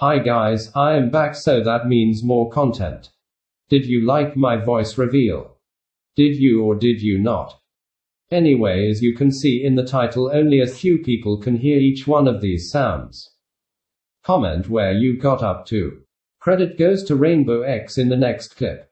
Hi guys, I am back so that means more content. Did you like my voice reveal? Did you or did you not? Anyway, as you can see in the title, only a few people can hear each one of these sounds. Comment where you got up to. Credit goes to Rainbow X in the next clip.